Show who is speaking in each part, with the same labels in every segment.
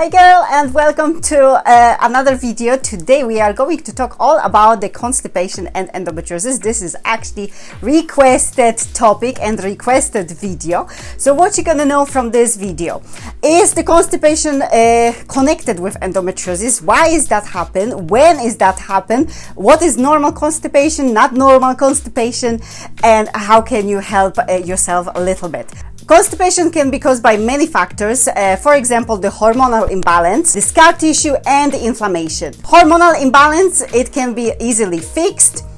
Speaker 1: Hey girl and welcome to uh, another video. Today we are going to talk all about the constipation and endometriosis. This is actually requested topic and requested video. So what you're gonna know from this video is the constipation uh, connected with endometriosis? Why is that happen? When is that happen? What is normal constipation, not normal constipation and how can you help uh, yourself a little bit? Constipation can be caused by many factors, uh, for example, the hormonal imbalance, the scar tissue, and inflammation. Hormonal imbalance, it can be easily fixed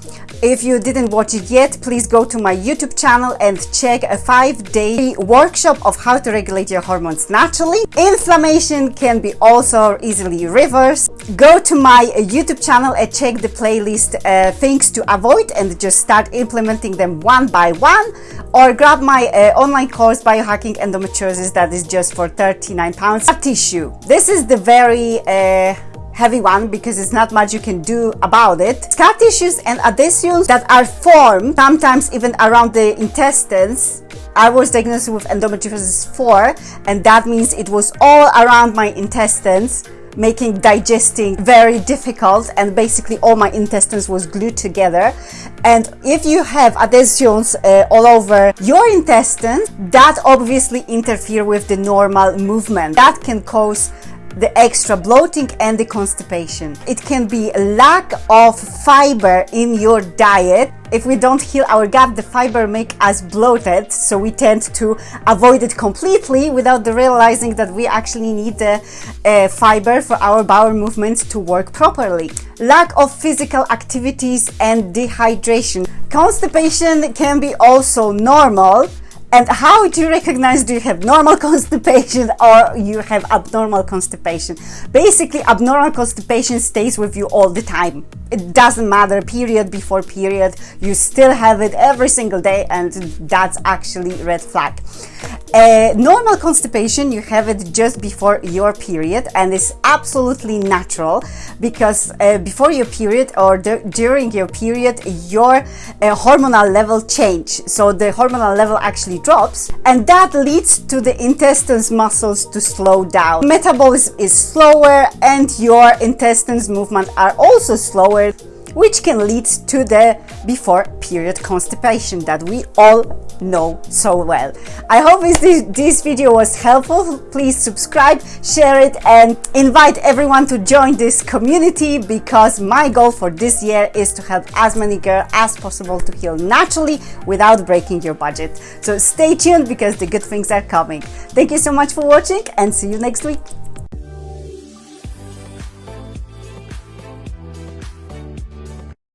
Speaker 1: if you didn't watch it yet, please go to my YouTube channel and check a five-day workshop of how to regulate your hormones naturally. Inflammation can be also easily reversed. Go to my YouTube channel and check the playlist uh, things to avoid and just start implementing them one by one or grab my uh, online course biohacking endometriosis that is just for 39 pounds tissue this is the very uh, heavy one because it's not much you can do about it. Scar tissues and adhesions that are formed sometimes even around the intestines. I was diagnosed with endometriosis 4 and that means it was all around my intestines making digesting very difficult and basically all my intestines was glued together and if you have adhesions uh, all over your intestines that obviously interfere with the normal movement that can cause the extra bloating and the constipation. It can be lack of fiber in your diet. If we don't heal our gut, the fiber make us bloated, so we tend to avoid it completely without realizing that we actually need the uh, fiber for our bowel movements to work properly. Lack of physical activities and dehydration. Constipation can be also normal, and how do you recognize do you have normal constipation or you have abnormal constipation? Basically, abnormal constipation stays with you all the time. It doesn't matter, period before period, you still have it every single day and that's actually red flag. Uh, normal constipation, you have it just before your period and it's absolutely natural because uh, before your period or during your period, your uh, hormonal level change. So the hormonal level actually drops and that leads to the intestines muscles to slow down. Metabolism is slower and your intestines movement are also slower which can lead to the before period constipation that we all know so well. I hope this, this video was helpful. Please subscribe, share it and invite everyone to join this community because my goal for this year is to help as many girls as possible to heal naturally without breaking your budget. So stay tuned because the good things are coming. Thank you so much for watching and see you next week.